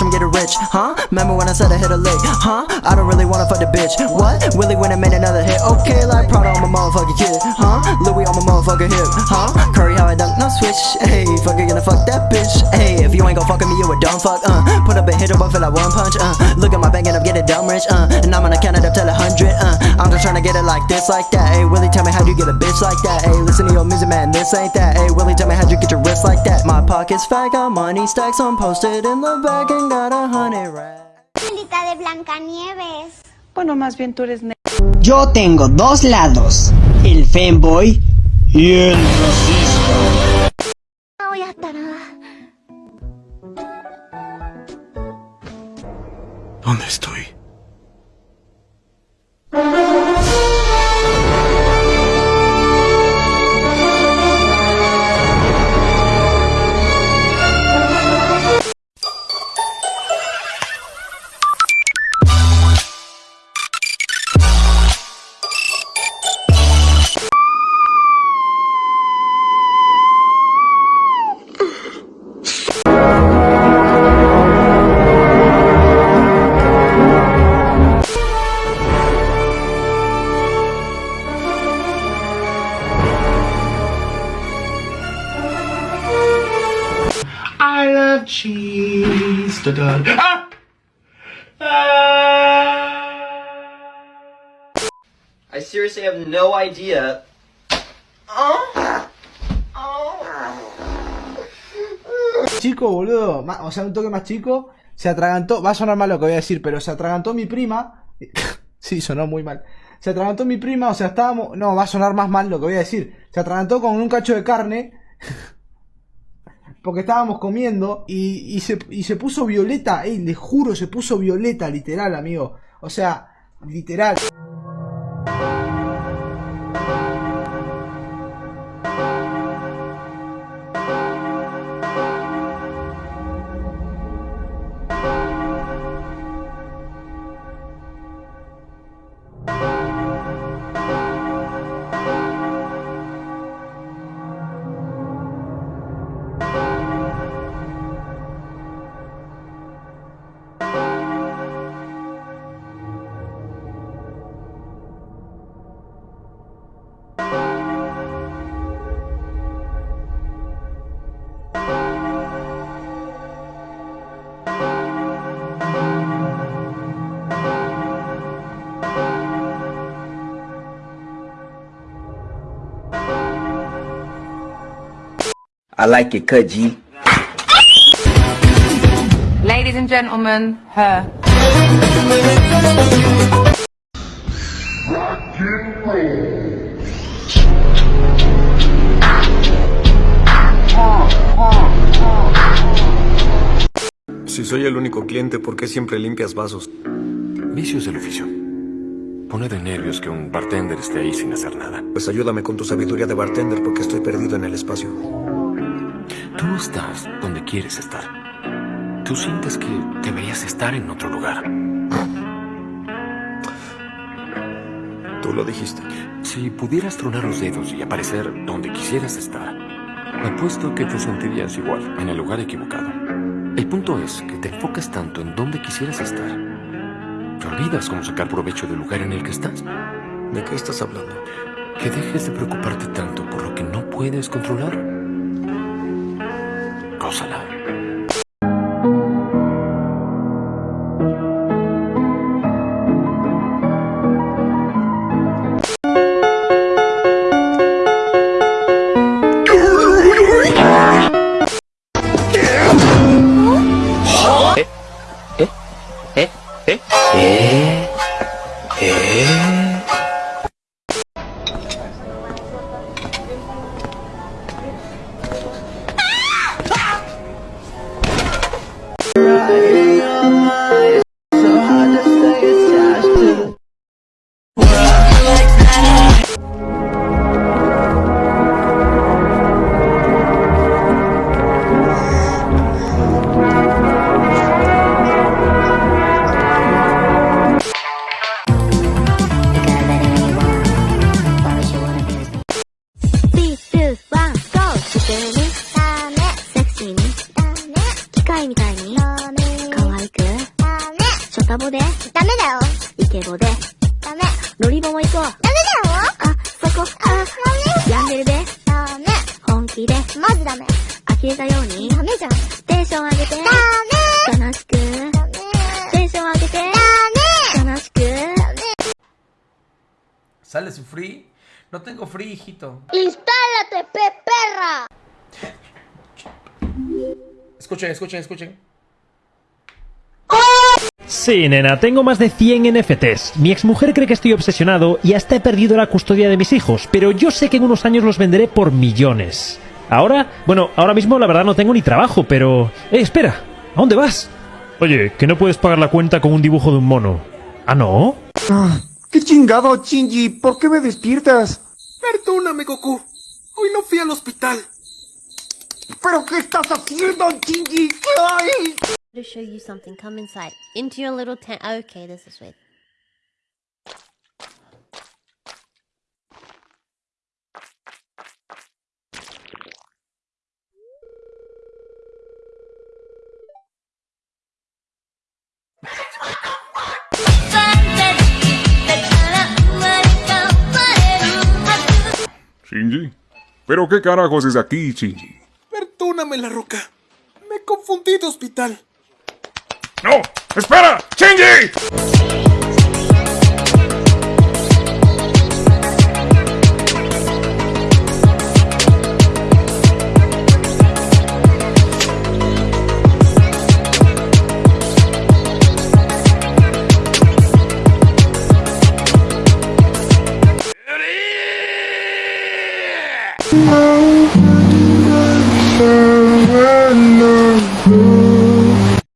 watch him get rich, huh? Remember when I said I hit a lick, huh? I don't really wanna fuck the bitch, what? Willie when I made another hit, okay, like Prada on my motherfucking kid, huh? Louis on my motherfucking hip, huh? Curry how I dunk, no switch, hey, fuck you gonna fuck that bitch, hey, if you ain't gon' fuck me, you a dumb fuck, uh, put up a hit up, I feel like one punch, uh, look at my bank and I'm getting dumb rich, uh, and I'm gonna count it up till a hundred, uh, I'm get it like this, like that? Hey, Willie, tell me how you get a bitch like that? Hey, listen to your music, man, this ain't that. Hey, Willie, tell me how you get your wrist like that? My pockets fat, got money stacks, I'm posted in the bag and got a honey racks. de Blancanieves. Bueno, más bien tú eres. Yo tengo dos lados: el fanboy y el racista. No voy a estar nada. ¿Dónde estoy? I love cheese. Da -da. Ah! Ah! I seriously have no idea. chico, boludo, o sea, un toque más chico, se atragantó, va a sonar mal lo que voy a decir, pero se atragantó mi prima, sí, sonó muy mal, se atragantó mi prima, o sea, estábamos, no, va a sonar más mal lo que voy a decir, se atragantó con un cacho de carne, porque estábamos comiendo, y, y, se, y se puso violeta, ey, les juro, se puso violeta, literal, amigo, o sea, literal. I like it cut, G. Ladies and gentlemen, her. Si soy el único cliente, ¿por qué siempre limpias vasos? Vicios del oficio. Pone de nervios que un bartender esté ahí sin hacer nada. Pues ayúdame con tu sabiduría de bartender porque estoy perdido en el espacio. Tú estás donde quieres estar. Tú sientes que deberías estar en otro lugar. Tú lo dijiste. Si pudieras tronar los dedos y aparecer donde quisieras estar, apuesto que te sentirías igual, en el lugar equivocado. El punto es que te enfocas tanto en donde quisieras estar, que olvidas cómo sacar provecho del lugar en el que estás. ¿De qué estás hablando? Que dejes de preocuparte tanto por lo que no puedes controlar. タボで。ダメだよ。イケボで。ダメ。ロリボも行こう。ダメだよ。あ、そこ。あ、だヤンデルで。ダメ。本気で。マジダメ。呆れたように。ダメじゃん。テンション上げて。ダメ。悲しく。ダメ。テンション上げて。ダメ。悲しく。ダメ。Sale su free? No tengo free, hijito. ¡Instálate, peperra! Escuchen, escuchen, escuchen. Sí, nena, tengo más de 100 NFTs. Mi exmujer cree que estoy obsesionado y hasta he perdido la custodia de mis hijos, pero yo sé que en unos años los venderé por millones. Ahora, bueno, ahora mismo la verdad no tengo ni trabajo, pero... ¡Eh, espera! ¿A dónde vas? Oye, que no puedes pagar la cuenta con un dibujo de un mono. ¿Ah, no? ¡Qué chingado, Shinji! ¿Por qué me despiertas? Perdóname, Goku. Hoy no fui al hospital. ¿Pero qué estás haciendo, Shinji? ¡Ay! To show you something, come inside. Into your little tent. Okay, this is weird. Shinji. ¿Pero qué carajos es aquí, Shinji? Perdóname, la roca. Me confundí de hospital. ¡No! ¡Espera! ¡Shinji!